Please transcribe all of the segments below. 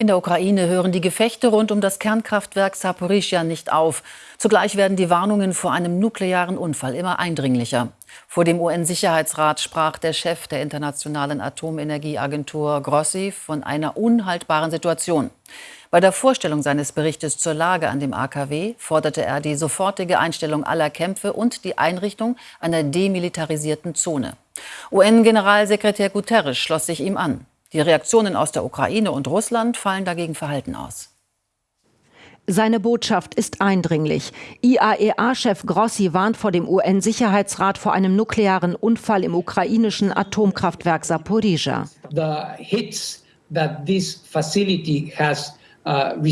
In der Ukraine hören die Gefechte rund um das Kernkraftwerk Saporischja nicht auf. Zugleich werden die Warnungen vor einem nuklearen Unfall immer eindringlicher. Vor dem UN-Sicherheitsrat sprach der Chef der Internationalen Atomenergieagentur Grossi von einer unhaltbaren Situation. Bei der Vorstellung seines Berichtes zur Lage an dem AKW forderte er die sofortige Einstellung aller Kämpfe und die Einrichtung einer demilitarisierten Zone. UN-Generalsekretär Guterres schloss sich ihm an. Die Reaktionen aus der Ukraine und Russland fallen dagegen verhalten aus. Seine Botschaft ist eindringlich. IAEA-Chef Grossi warnt vor dem UN-Sicherheitsrat vor einem nuklearen Unfall im ukrainischen Atomkraftwerk Saporizhia. Uh,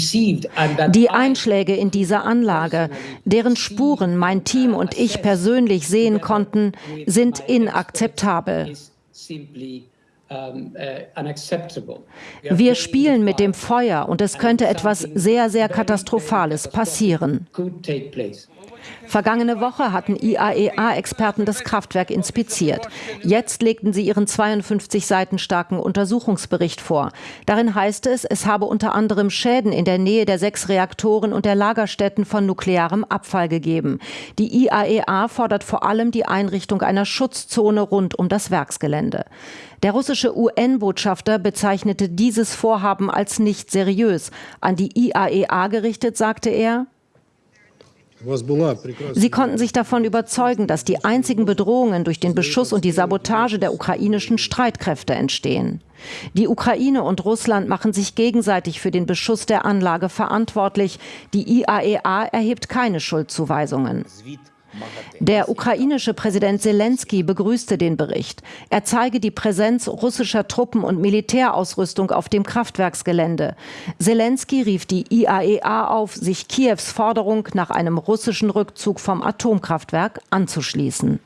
Die Einschläge in dieser Anlage, deren Spuren mein Team und ich persönlich sehen konnten, sind inakzeptabel. Äh, Wir spielen mit dem Feuer und es könnte etwas sehr, sehr Katastrophales passieren. Vergangene Woche hatten IAEA-Experten das Kraftwerk inspiziert. Jetzt legten sie ihren 52 Seiten starken Untersuchungsbericht vor. Darin heißt es, es habe unter anderem Schäden in der Nähe der sechs Reaktoren und der Lagerstätten von nuklearem Abfall gegeben. Die IAEA fordert vor allem die Einrichtung einer Schutzzone rund um das Werksgelände. Der russische UN-Botschafter bezeichnete dieses Vorhaben als nicht seriös. An die IAEA gerichtet sagte er, Sie konnten sich davon überzeugen, dass die einzigen Bedrohungen durch den Beschuss und die Sabotage der ukrainischen Streitkräfte entstehen. Die Ukraine und Russland machen sich gegenseitig für den Beschuss der Anlage verantwortlich. Die IAEA erhebt keine Schuldzuweisungen. Der ukrainische Präsident Zelensky begrüßte den Bericht. Er zeige die Präsenz russischer Truppen und Militärausrüstung auf dem Kraftwerksgelände. Zelensky rief die IAEA auf, sich Kiews Forderung nach einem russischen Rückzug vom Atomkraftwerk anzuschließen.